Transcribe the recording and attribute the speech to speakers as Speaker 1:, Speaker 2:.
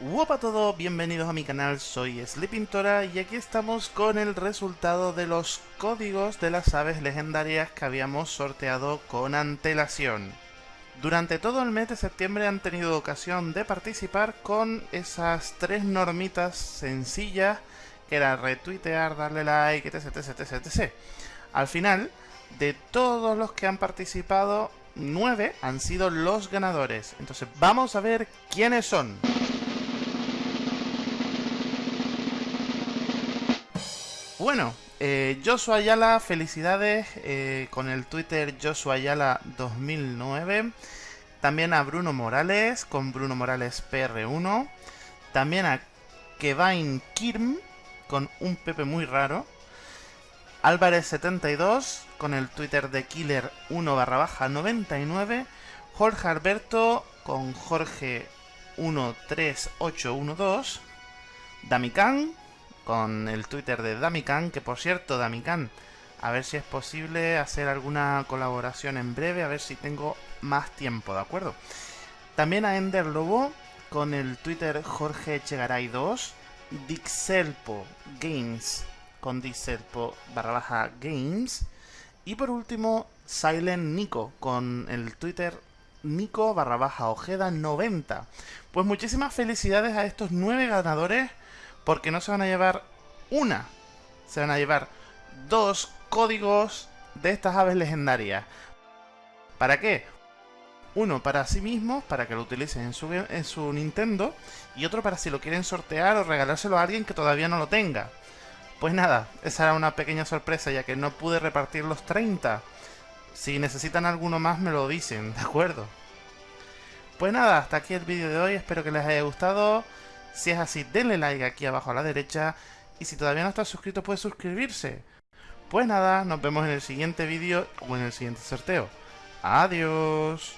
Speaker 1: Guapa a todos, bienvenidos a mi canal, soy Sleepintora y aquí estamos con el resultado de los códigos de las aves legendarias que habíamos sorteado con antelación. Durante todo el mes de septiembre han tenido ocasión de participar con esas tres normitas sencillas que era retuitear, darle like, etc, etc, etc, etc. Al final, de todos los que han participado, nueve han sido los ganadores. Entonces vamos a ver quiénes son. Bueno, eh, Joshua Ayala, felicidades eh, con el Twitter Joshua Ayala 2009. También a Bruno Morales con Bruno Morales PR1. También a Kevin Kirm con un Pepe muy raro. Álvarez72 con el Twitter de Killer 1 barra baja 99. Jorge Alberto con Jorge 13812. Damican con el Twitter de Damican, que por cierto, Damican, a ver si es posible hacer alguna colaboración en breve, a ver si tengo más tiempo, ¿de acuerdo? También a Ender Lobo con el Twitter Jorge Echegaray 2, Dixelpo Games con Dixelpo barra baja Games y por último Silent Nico con el Twitter Nico barra baja Ojeda 90. Pues muchísimas felicidades a estos nueve ganadores porque no se van a llevar una, se van a llevar dos códigos de estas aves legendarias. ¿Para qué? Uno para sí mismos, para que lo utilicen en su, en su Nintendo, y otro para si lo quieren sortear o regalárselo a alguien que todavía no lo tenga. Pues nada, esa era una pequeña sorpresa ya que no pude repartir los 30. Si necesitan alguno más me lo dicen, ¿de acuerdo? Pues nada, hasta aquí el vídeo de hoy, espero que les haya gustado. Si es así, denle like aquí abajo a la derecha. Y si todavía no estás suscrito, puedes suscribirse. Pues nada, nos vemos en el siguiente vídeo o en el siguiente sorteo. Adiós.